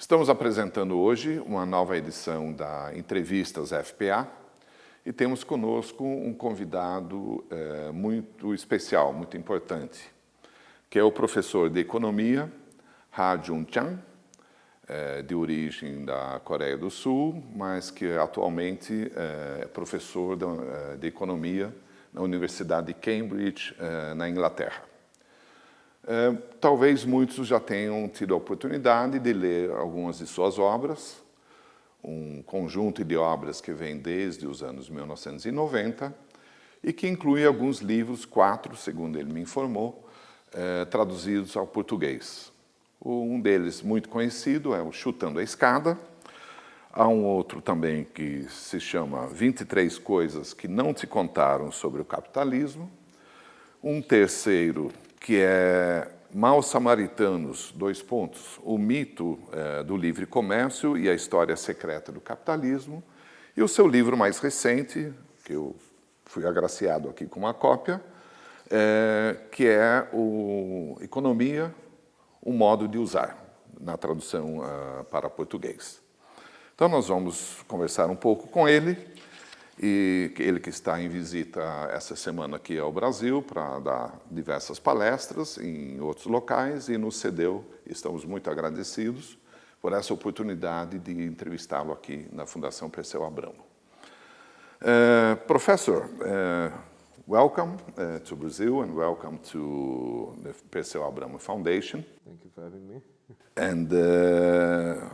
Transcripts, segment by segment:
Estamos apresentando hoje uma nova edição da Entrevistas FPA e temos conosco um convidado é, muito especial, muito importante, que é o professor de Economia, Ha Jun Chang, é, de origem da Coreia do Sul, mas que atualmente é professor de, de Economia na Universidade de Cambridge, na Inglaterra. É, talvez muitos já tenham tido a oportunidade de ler algumas de suas obras, um conjunto de obras que vem desde os anos 1990 e que inclui alguns livros, quatro, segundo ele me informou, é, traduzidos ao português. Um deles, muito conhecido, é o Chutando a Escada. Há um outro também que se chama 23 Coisas que Não Te Contaram sobre o Capitalismo. Um terceiro que é Maus Samaritanos, dois pontos, o mito é, do livre comércio e a história secreta do capitalismo, e o seu livro mais recente, que eu fui agraciado aqui com uma cópia, é, que é o Economia, um modo de usar, na tradução uh, para português. Então nós vamos conversar um pouco com ele, e ele que está em visita essa semana aqui ao Brasil para dar diversas palestras em outros locais e nos cedeu, estamos muito agradecidos por essa oportunidade de entrevistá-lo aqui na Fundação Perseu Abramo. Uh, professor, uh, welcome uh, to Brazil and welcome to the Perseu Abramo Foundation. Thank you for having me. And uh,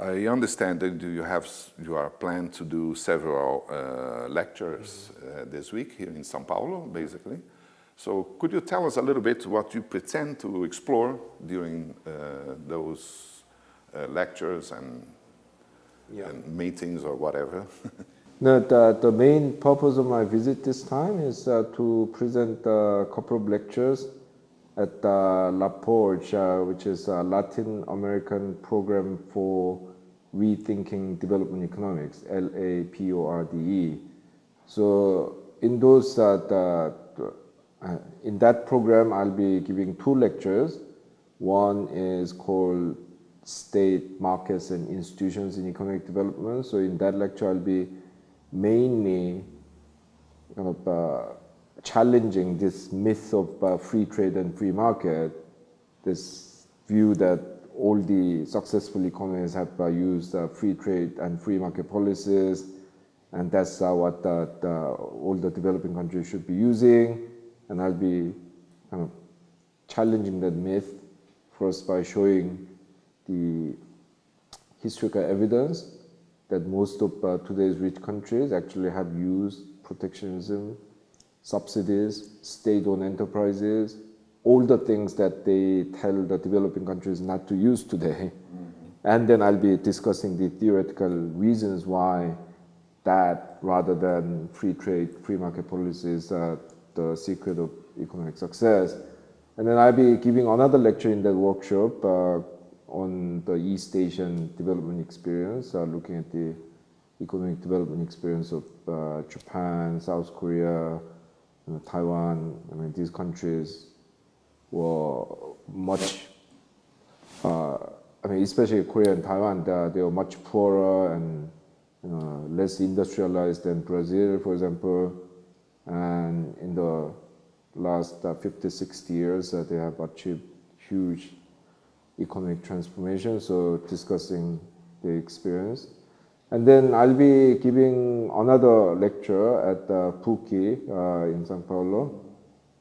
I understand that you have you are planned to do several uh, lectures uh, this week here in São Paulo, basically. So could you tell us a little bit what you pretend to explore during uh, those uh, lectures and, yeah. and, meetings or whatever? the, the main purpose of my visit this time is uh, to present a couple of lectures at uh, LAPORDE, uh, which is a Latin American program for rethinking development economics, L-A-P-O-R-D-E. So in those, uh, the, uh, in that program, I'll be giving two lectures. One is called State, Markets, and Institutions in Economic Development. So in that lecture, I'll be mainly uh, challenging this myth of uh, free trade and free market, this view that all the successful economies have uh, used free trade and free market policies, and that's what all the developing countries should be using. And I'll be kind of challenging that myth first by showing the historical evidence that most of uh, today's rich countries actually have used protectionism subsidies, state-owned enterprises, all the things that they tell the developing countries not to use today. Mm -hmm. And then I'll be discussing the theoretical reasons why that, rather than free trade, free market policies, uh, the secret of economic success. And then I'll be giving another lecture in that workshop uh, on the East Asian development experience, uh, looking at the economic development experience of uh, Japan, South Korea, you know, Taiwan, I mean, these countries were much, uh, I mean, especially Korea and Taiwan, they, they were much poorer and you know, less industrialized than Brazil, for example. And in the last uh, 50, 60 years, uh, they have achieved huge economic transformation. So discussing the experience. And then I'll be giving another lecture at uh, PUC uh, in Sao Paulo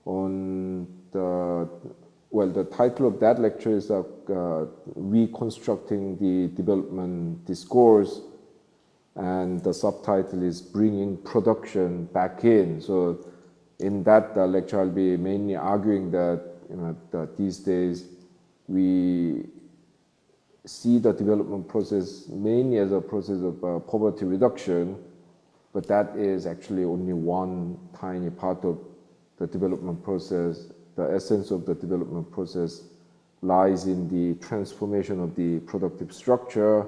on the, well, the title of that lecture is uh, uh, Reconstructing the Development Discourse and the subtitle is Bringing Production Back In. So in that uh, lecture, I'll be mainly arguing that, you know, that these days we see the development process mainly as a process of uh, poverty reduction, but that is actually only one tiny part of the development process. The essence of the development process lies in the transformation of the productive structure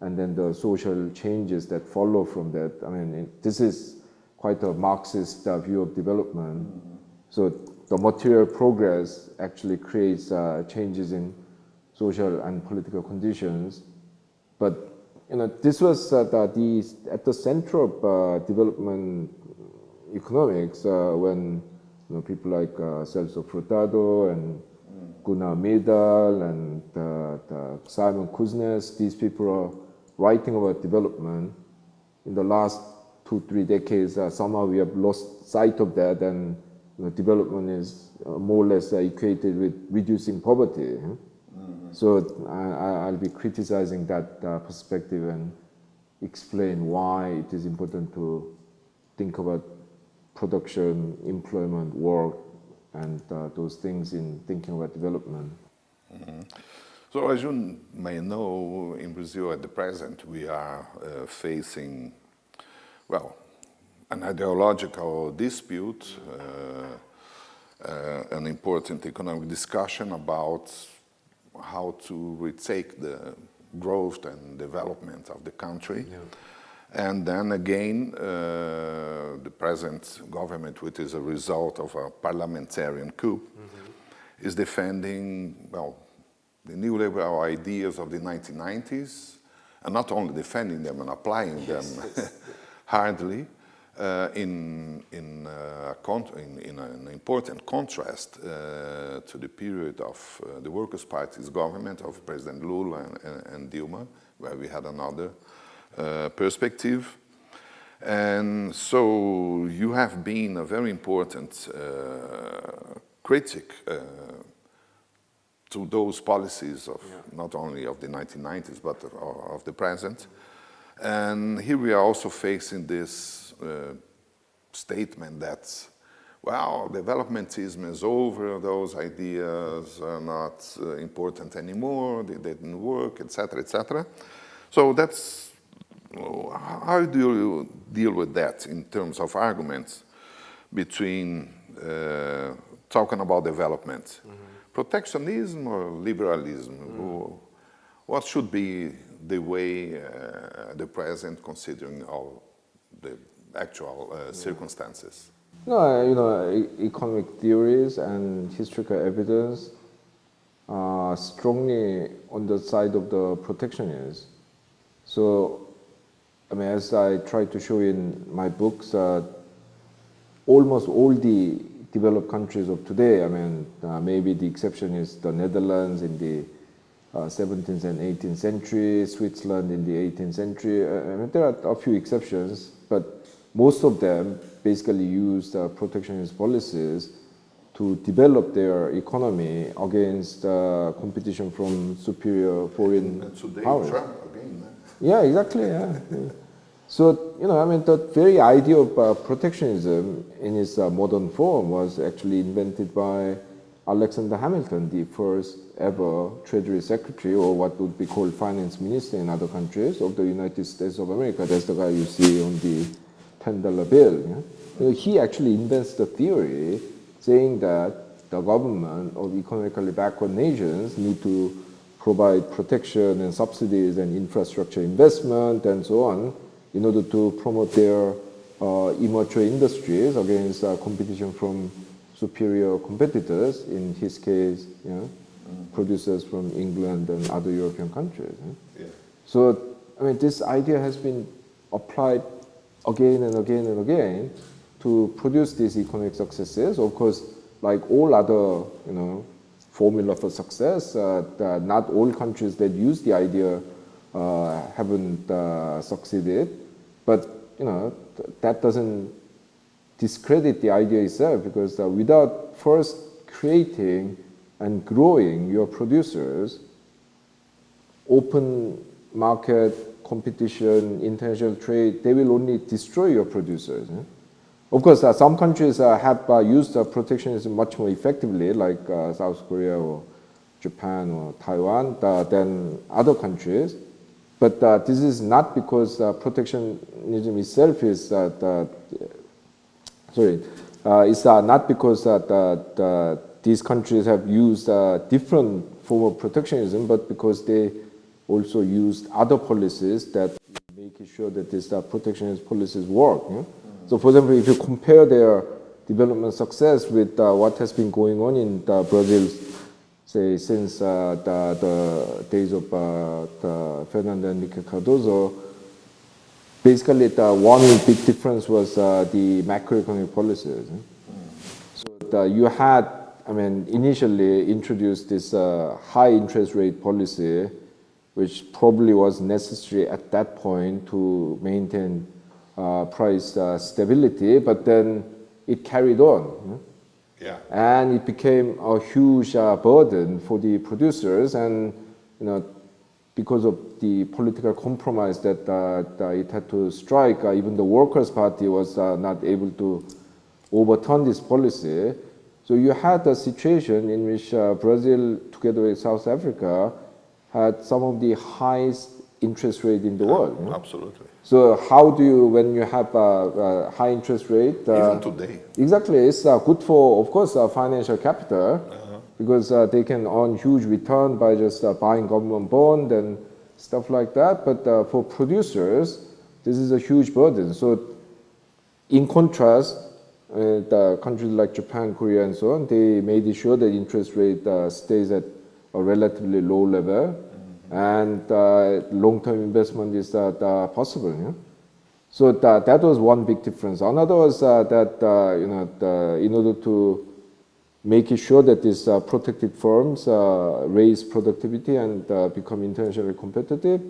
and then the social changes that follow from that. I mean, it, this is quite a Marxist uh, view of development. Mm -hmm. So the material progress actually creates uh, changes in social and political conditions. But you know, this was uh, the, the, at the center of uh, development economics uh, when you know, people like Celso Furtado and Gunnar Myrdal and uh, Simon Kuznets, these people are writing about development. In the last two, three decades, uh, somehow we have lost sight of that and you know, development is uh, more or less equated with reducing poverty. Mm -hmm. So I, will be criticizing that uh, perspective and explain why it is important to think about production, employment, work, and uh, those things in thinking about development. Mm -hmm. So as you may know, in Brazil at the present, we are uh, facing, well, an ideological dispute, uh, uh an important economic discussion about how to retake the growth and development of the country. Yeah. And then again, uh, the present government, which is a result of a parliamentarian coup, mm -hmm. is defending, well, the neoliberal ideas of the 1990s, and not only defending them and applying them hardly, in, in, uh, in, in, an important contrast uh, to the period of uh, the Workers' Party's government of President Lula and, and, and Dilma, where we had another uh, perspective. And so you have been a very important uh, critic uh, to those policies of yeah. not only of the 1990s, but of, of, the present. And here we are also facing this uh, statement that, well, developmentism is over, those ideas are not uh, important anymore, they didn't work, etc., etc. So that's how do you deal with that in terms of arguments between uh, talking about development? Mm -hmm. Protectionism or liberalism? Mm -hmm. What should be the way uh, the present considering all the actual uh, circumstances? No, you know, economic theories and historical evidence are strongly on the side of the protectionists. So I mean, as I try to show in my books, uh, almost all the developed countries of today, I mean, uh, maybe the exception is the Netherlands in the uh, 17th and 18th century, Switzerland in the 18th century. Uh, I mean, there are a few exceptions, but most of them basically used uh, protectionist policies to develop their economy against uh, competition from superior foreign powers. Trump again. Yeah, exactly. Yeah. So, you know, I mean, the very idea of uh, protectionism in its uh, modern form was actually invented by Alexander Hamilton, the first ever Treasury Secretary, or what would be called Finance Minister in other countries of the United States of America. That's the guy you see on the $10 bill. Yeah? He actually invents the theory saying that the government of economically backward nations need to provide protection and subsidies and infrastructure investment and so on in order to promote their uh, immature industries against uh, competition from superior competitors, in his case, you know, mm. producers from England and other European countries. Yeah? So, I mean, this idea has been applied again and again and again to produce these economic successes. Of course, like all other, you know, formula for success, uh, not all countries that use the idea uh, haven't uh, succeeded. But you know that doesn't discredit the idea itself because uh, without first creating and growing your producers, open market competition, international trade, they will only destroy your producers. Eh? Of course, uh, some countries uh, have uh, used uh, protectionism much more effectively, like uh, South Korea or Japan or Taiwan, than other countries. But uh, this is not because uh, protectionism itself is, uh, the, sorry, uh, it's uh, not because uh, the, the, these countries have used different form of protectionism, but because they also used other policies that make sure that these protectionist policies work. Yeah? Mm -hmm. So for example, if you compare their development success with what has been going on in Brazil, say, since uh, the, the days of uh, the Fernando Henrique Cardoso, basically the one big difference was uh, the macroeconomic policies. So the, you had, I mean, initially introduced this uh, high interest rate policy, which probably was necessary at that point to maintain uh, price uh, stability, but then it carried on. Yeah. And it became a huge uh, burden for the producers and, you know, because of the political compromise that, uh, that it had to strike, uh, even the Workers' Party was uh, not able to overturn this policy. So you had a situation in which uh, Brazil, together with South Africa, had some of the highest interest rate in the world. Absolutely. So how do you, when you have a, a high interest rate? Uh, Even today. Exactly, it's uh, good for, of course, uh, financial capital -huh. because uh, they can earn huge return by just uh, buying government bond and stuff like that. But uh, for producers, this is a huge burden. So in contrast, the countries like Japan, Korea, and so on, they made sure that interest rate stays at a relatively low level and uh, long-term investment is uh, possible. Yeah? So that, that was one big difference. Another was uh, that you know the, in order to make sure that these protected firms raise productivity and become internationally competitive,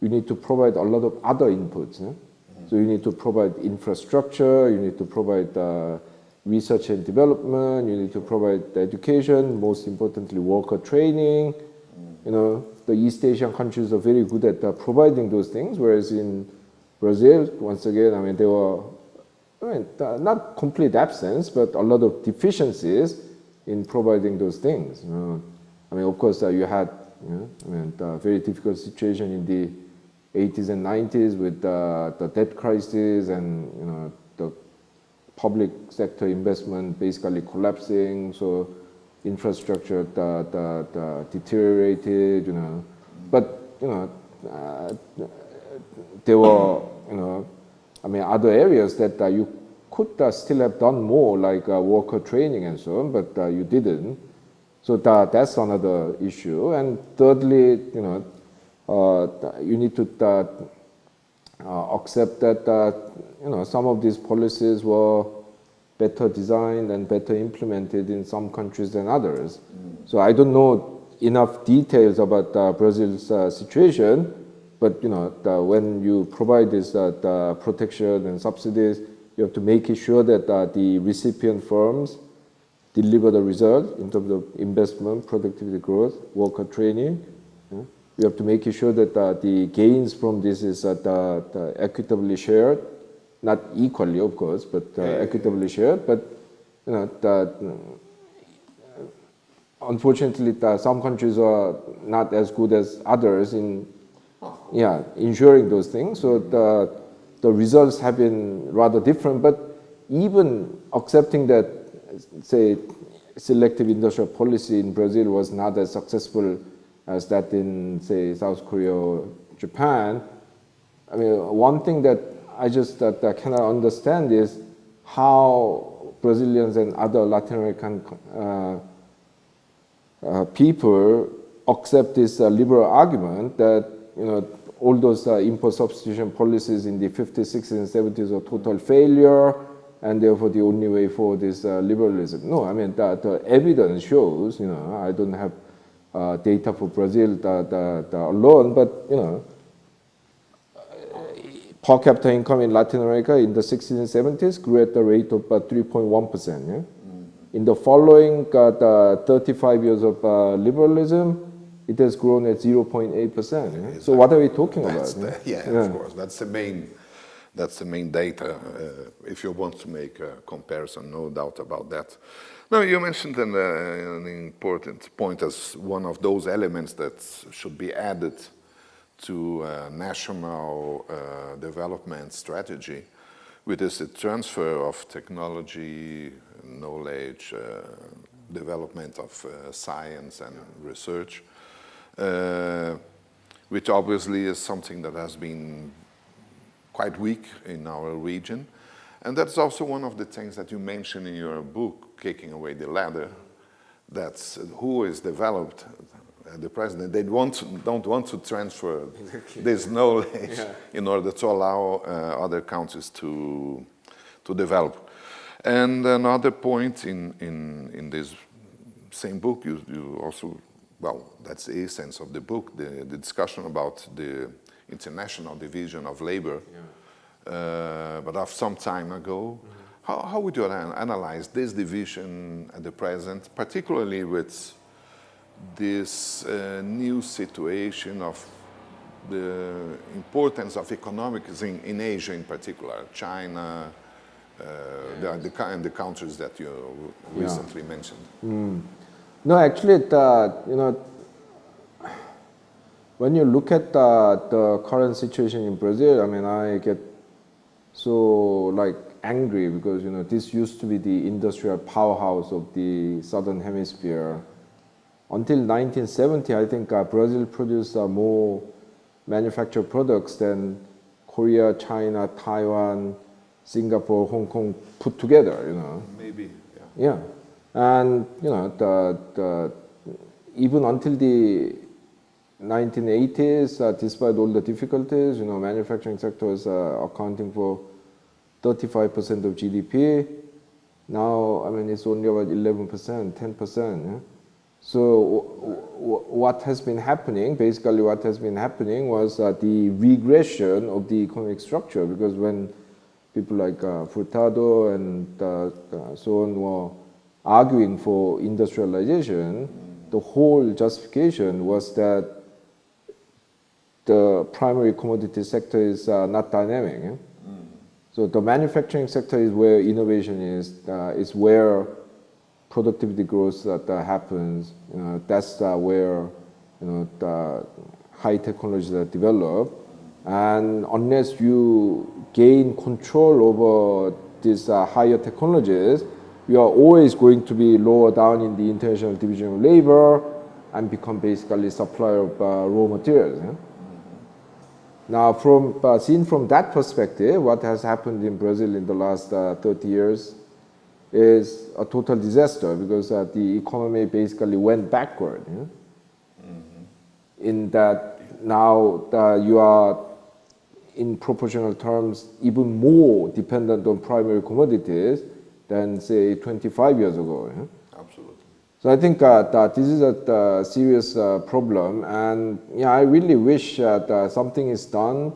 you need to provide a lot of other inputs. Yeah? So you need to provide infrastructure, you need to provide uh, research and development, you need to provide education, most importantly worker training, you know, the East Asian countries are very good at uh, providing those things, whereas in Brazil, once again, I mean, there were, I mean, uh, not complete absence, but a lot of deficiencies in providing those things. You know? I mean, of course, uh, you had, you know, I mean, a very difficult situation in the 80s and 90s with uh, the debt crisis and, you know, public sector investment basically collapsing. So infrastructure deteriorated, you know. But, you know, uh, there were, you know, I mean, other areas that uh, you could uh, still have done more, like uh, worker training and so on, but uh, you didn't. So that, that's another issue. And thirdly, you know, uh, you need to accept that, you know, some of these policies were better designed and better implemented in some countries than others. Mm. So I don't know enough details about uh, Brazil's uh, situation, but you know, the, when you provide this uh, protection and subsidies, you have to make sure that uh, the recipient firms deliver the result in terms of investment, productivity growth, worker training. Yeah? You have to make sure that uh, the gains from this is uh, equitably shared not equally, of course, but uh, equitably shared. But you know, the, unfortunately, some countries are not as good as others in yeah ensuring those things. So the the results have been rather different. But even accepting that, say, selective industrial policy in Brazil was not as successful as that in, say, South Korea or Japan. I mean, one thing that I just that I cannot understand is how Brazilians and other Latin American uh, uh, people accept this uh, liberal argument that you know all those uh, import substitution policies in the 50s, 60s, and 70s are total failure, and therefore the only way for this uh, liberalism. No, I mean the, the evidence shows. You know, I don't have uh, data for Brazil that, that, that alone, but you know per capita income in Latin America in the 60s and 70s grew at the rate of about 3.1%. Yeah? Mm. In the following uh, the 35 years of uh, liberalism, it has grown at 0.8%. Yeah? Exactly. So what are we talking that's about? The, yeah, yeah, of course. That's the main, that's the main data. Uh, if you want to make a comparison, no doubt about that. Now, you mentioned an, uh, an important point as one of those elements that should be added to national uh, development strategy, which is the transfer of technology, knowledge, uh, development of uh, science and research, uh, which obviously is something that has been quite weak in our region. And that's also one of the things that you mention in your book, Kicking Away the Ladder, that's who is developed the president, they want, don't want to transfer this knowledge yeah. in order to allow uh, other countries to, to develop. And another point in, in, in this same book, you, you also, well, that's the essence of the book, the, the discussion about the international division of labor, yeah. uh, but of some time ago. Mm -hmm. How, how would you analyze this division at the present, particularly with this uh, new situation of the importance of economics in, in Asia in particular, China, uh, yes. the, the, and the countries that you recently yeah. mentioned. Mm. No, actually, the, you know, when you look at the, the current situation in Brazil, I mean, I get so like angry because, you know, this used to be the industrial powerhouse of the Southern Hemisphere until 1970, I think uh, Brazil produced uh, more manufactured products than Korea, China, Taiwan, Singapore, Hong Kong put together, you know. Maybe, yeah. Yeah. And, you know, the, the, even until the 1980s, uh, despite all the difficulties, you know, manufacturing sector is uh, accounting for 35% of GDP. Now, I mean, it's only about 11%, 10%. Yeah? So what has been happening, basically what has been happening was uh, the regression of the economic structure because when people like uh, Furtado and uh, uh, so on were arguing for industrialization, the whole justification was that the primary commodity sector is uh, not dynamic. Eh? So the manufacturing sector is where innovation is, uh, is where productivity growth that, that happens, you know, that's uh, where you know the high technologies are developed. And unless you gain control over these uh, higher technologies, you are always going to be lower down in the international division of labor and become basically supplier of uh, raw materials. Yeah? Now, from uh, seen from that perspective, what has happened in Brazil in the last uh, 30 years is a total disaster because uh, the economy basically went backward. Yeah? Mm -hmm. In that now you are in proportional terms even more dependent on primary commodities than say 25 years ago. Absolutely. So I think uh, that this is a uh, serious uh, problem and yeah, I really wish that uh, something is done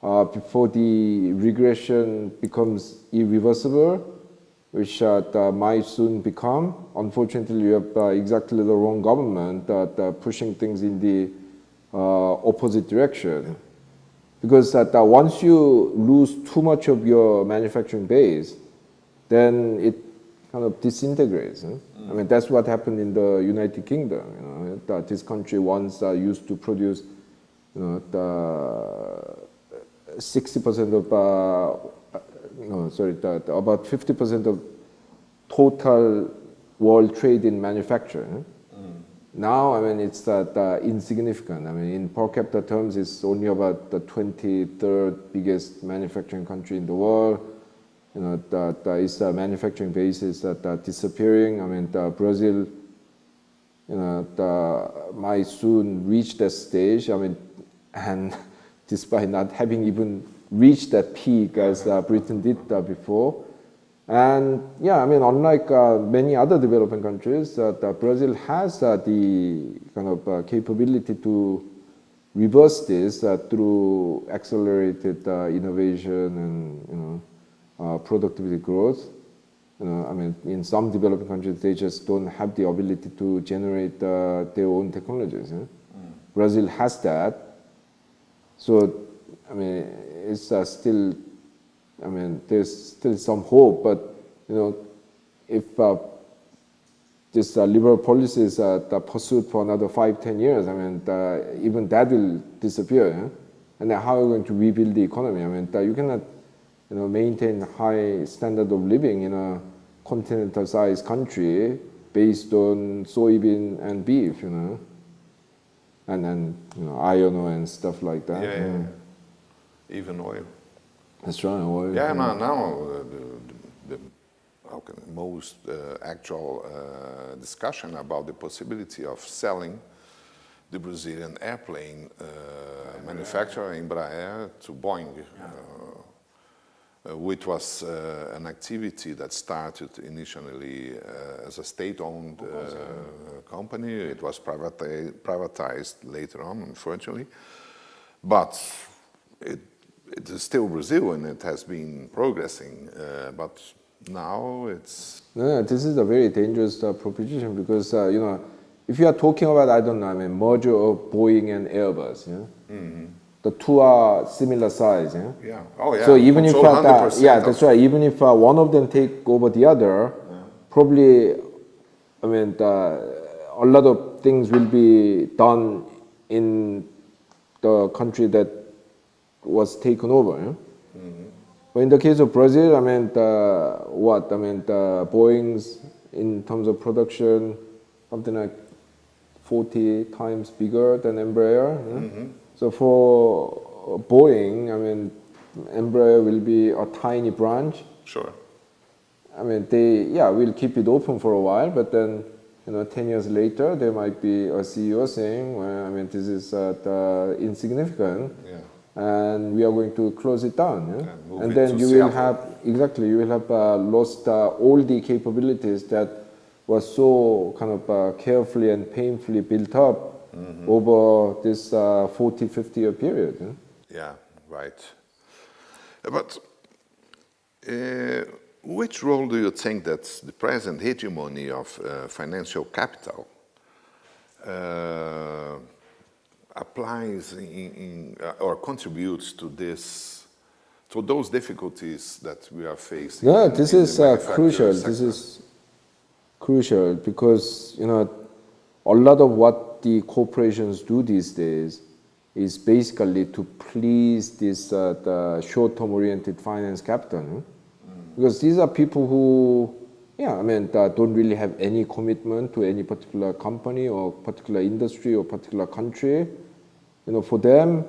uh, before the regression becomes irreversible which uh, might soon become. Unfortunately, you have exactly the wrong government that pushing things in the opposite direction. Because that once you lose too much of your manufacturing base, then it kind of disintegrates. Mm. I mean, that's what happened in the United Kingdom. You know, that this country once uh, used to produce, you know, the 60% of no, sorry, the, the about 50% of total world trade in manufacturing. Mm. Now, I mean, it's that uh, insignificant. I mean, in per capita terms, it's only about the 23rd biggest manufacturing country in the world. You know, that uh, manufacturing is that uh, disappearing. I mean, Brazil, you know, the, might soon reach that stage. I mean, and despite not having even reached that peak as uh, Britain did uh, before. And yeah, I mean, unlike uh, many other developing countries, uh, Brazil has uh, the kind of uh, capability to reverse this through accelerated innovation and you know productivity growth. You I mean, in some developing countries, they just don't have the ability to generate their own technologies. Yeah? Mm. Brazil has that. So, I mean, it's uh, still, I mean, there's still some hope, but, you know, if uh, this uh, liberal policies are pursued for another five, ten years, I mean, even that will disappear. Yeah? And then how are you going to rebuild the economy? I mean, you cannot, you know, maintain high standard of living in a continental-sized country based on soybean and beef, you know, and then you know iron ore and stuff like that. Yeah, yeah, yeah even oil. That's right, oil. Yeah, yeah. now, now uh, the, the, most uh, actual uh, discussion about the possibility of selling the Brazilian airplane uh, manufacturer Embraer to Boeing, uh, uh, which was uh, an activity that started initially as a state-owned company. It was privati privatized later on, unfortunately, but it, it is still Brazil and it has been progressing, but now it's... No, this is a very dangerous uh, proposition because, uh, you know, if you are talking about, I don't know, I mean, merger of Boeing and Airbus, yeah? Mm -hmm. The two are similar size, yeah? Yeah. Oh, yeah. So even if, uh, yeah, that's right. Even if uh, one of them take over the other, yeah. probably, I mean, the, a lot of things will be done in the country that was taken over, yeah? Mm -hmm. But in the case of Brazil, I mean, the, what? I mean, the Boeing's in terms of production, something like 40 times bigger than Embraer. Yeah? Mm -hmm. So for Boeing, I mean, Embraer will be a tiny branch. Sure. I mean, they, yeah, will keep it open for a while, but then, you know, 10 years later, there might be a CEO saying, well, I mean, this is uh, insignificant. Yeah. And we are going to close it down. Yeah? And, and then you will have, exactly, you will have uh, lost uh, all the capabilities that was so kind of uh, carefully and painfully built up mm -hmm. over this uh, 40, 50 year period. Yeah, yeah right. But uh, which role do you think that the present hegemony of uh, financial capital uh, applies in, in uh, or contributes to this to those difficulties that we are facing? No, this is crucial. Sector. This is crucial because you know a lot of what the corporations do these days is basically to please this uh, the short-term oriented finance capital mm. because these are people who yeah I mean don't really have any commitment to any particular company or particular industry or particular country you know for them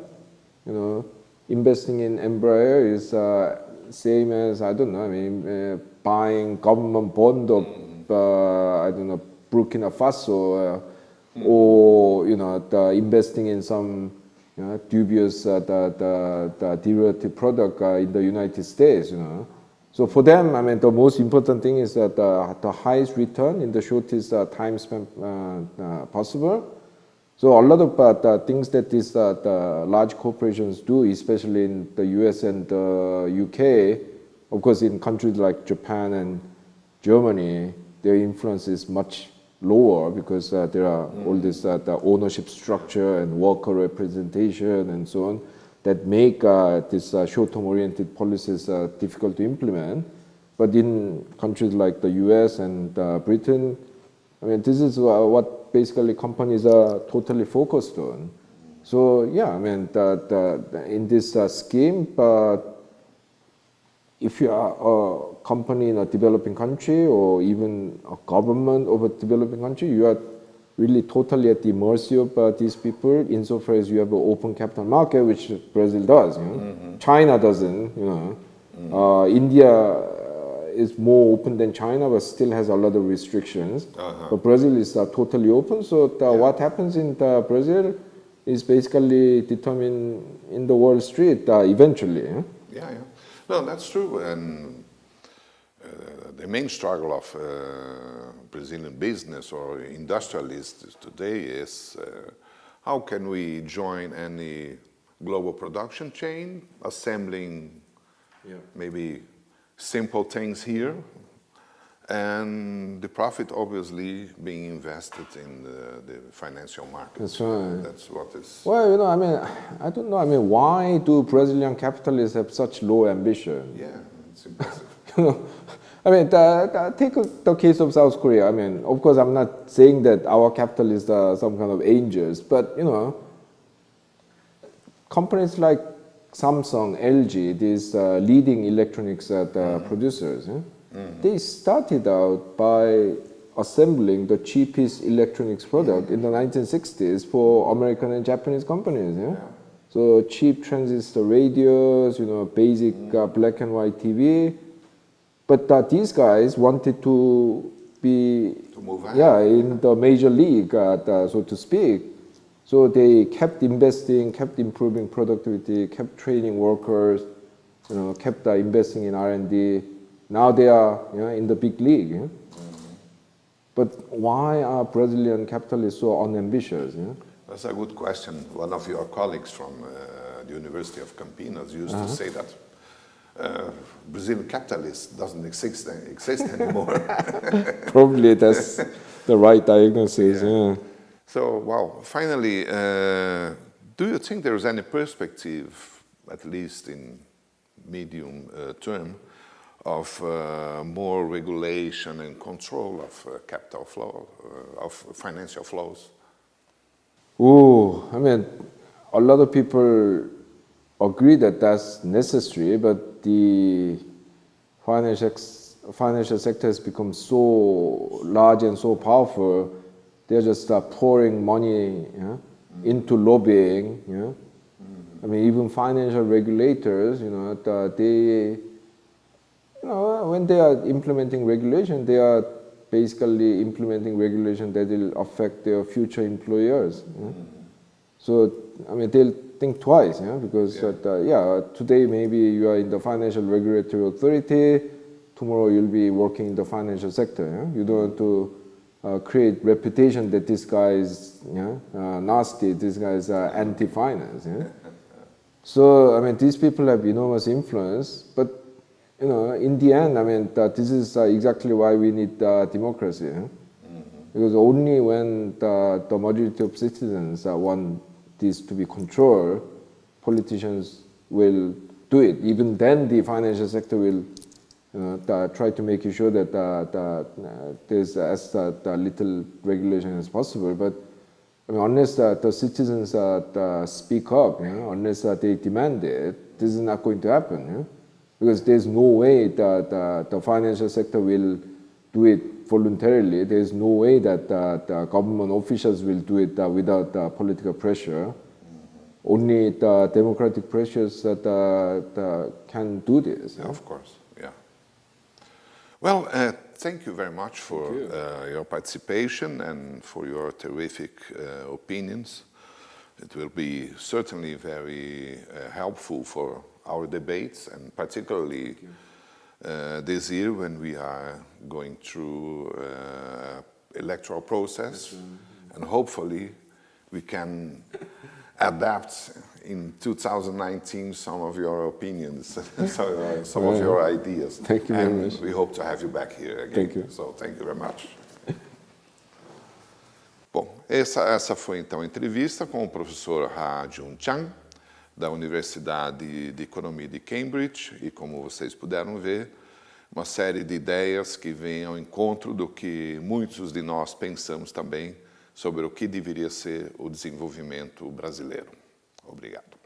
you know investing in Embraer is uh, same as I don't know I mean uh, buying government bond or mm uh, I don't know, Burkina Faso, mm. Or, you know, the investing in some you know, dubious uh, the, the, the derivative product uh, in the United States, you know. So for them, I mean, the most important thing is that uh, the highest return in the shortest uh, time span uh, possible. So a lot of things that these the large corporations do, especially in the US and the UK, of course in countries like Japan and Germany, their influence is much lower because uh, there are mm. all this uh, the ownership structure and worker representation and so on that make uh, this uh, short-term oriented policies uh, difficult to implement. But in countries like the US and uh, Britain, I mean, this is what basically companies are totally focused on. So yeah, I mean, the, the, in this scheme, if you are a company in a developing country or even a government of a developing country, you are really totally at the mercy of uh, these people insofar as you have an open capital market, which Brazil does. You know? mm -hmm. China doesn't, you know. Mm -hmm. uh, India uh, is more open than China, but still has a lot of restrictions. -huh. But Brazil is uh, totally open, so yeah. what happens in Brazil is basically determined in the Wall Street uh, eventually. Yeah, yeah. No, that's true. And uh, the main struggle of uh, Brazilian business or industrialists today is uh, how can we join any global production chain, assembling yeah. maybe simple things here, and the profit obviously being invested in the, the, financial market. That's right. That's what is. Well, you know, I mean, I don't know. I mean, why do Brazilian capitalists have such low ambition? Yeah, it's impressive. you know, I mean, take the case of South Korea. I mean, of course, I'm not saying that our capitalists are some kind of angels, but you know, companies like Samsung, LG, these uh, leading electronics uh, mm -hmm. producers. Yeah? Mm. They started out by assembling the cheapest electronics product in the 1960s for American and Japanese companies. Yeah? yeah. So cheap transistor radios, you know, basic uh, black and white TV. But uh, these guys wanted to be To yeah, in the major league, uh, the- so to speak. So they kept investing, kept improving productivity, kept training workers, you know, kept uh, investing in R&D. Now they are you know, in the big league. yeah. But why are Brazilian capitalists so unambitious? yeah? That's a good question. One of your colleagues from uh, the University of Campinas used to say that uh, Brazilian capitalist doesn't exist, exist anymore. Probably that's the right diagnosis. Yeah. so, well, finally, uh, do you think there is any perspective, at least in medium uh, term, of uh, more regulation and control of uh, capital flow, uh, of financial flows? Oh, I mean, a lot of people agree that that's necessary, but the financial, financial sector has become so large and so powerful, they're just uh, pouring money yeah, into lobbying. Yeah. I mean, even financial regulators, you know, the, they, you know, when they are implementing regulation, they are basically implementing regulation that will affect their future employers. yeah. So, I mean, they'll think twice, yeah, because, Yeah. yeah. Uh, yeah, today maybe you are in the financial regulatory authority, tomorrow you'll be working in the financial sector. Yeah? You don't want to uh, create reputation that this guy is yeah, uh, nasty, this guy is anti-finance. Yeah? So, I mean, these people have enormous influence, but, you know, in the end, I mean, this is uh, exactly why we need uh, democracy. yeah? Because only when the, the majority of citizens uh, want this to be controlled, politicians will do it. Even then, the financial sector will you know, the- try to make sure that the, the, uh, there's as uh, little regulation as possible. But I mean, unless the, the citizens uh, speak up, you know, unless uh, they demand it, this is not going to happen. you know? Because there's no way that the, the financial sector will do it voluntarily. There's no way that uh, the government officials will do it uh, without uh, political pressure. Only the democratic pressures that uh, can do this. Yeah, of course, yeah. Well, uh, thank you very much for uh, your participation and for your terrific uh, opinions. It will be certainly very uh, helpful for our debates and particularly uh, this year when we are going through uh, electoral process and hopefully we can adapt in 2019 some of your opinions, so, uh, some of your ideas. Thank you very and much. we hope to have you back here again. Thank you. So thank you very much. Bom, essa, essa foi então a entrevista com o professor Ha-Joon Chang, da Universidade de Economia de Cambridge, e como vocês puderam ver, uma série de ideias que vêm ao encontro do que muitos de nós pensamos também sobre o que deveria ser o desenvolvimento brasileiro. Obrigado.